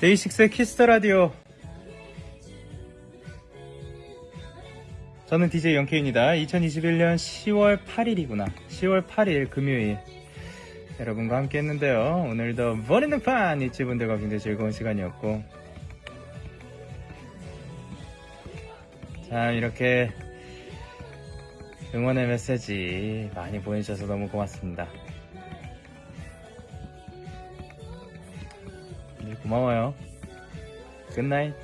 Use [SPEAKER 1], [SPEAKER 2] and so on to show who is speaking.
[SPEAKER 1] 데이식스의 키스 더 라디오. 저는 DJ 영케입니다. 2021년 10월 8일이구나. 10월 8일 금요일. 여러분과 함께 했는데요. 오늘도 버리는 판! 이치 분들과 굉장히 즐거운 시간이었고. 자, 이렇게 응원의 메시지 많이 보내주셔서 너무 고맙습니다. 고마워요. 굿나잇.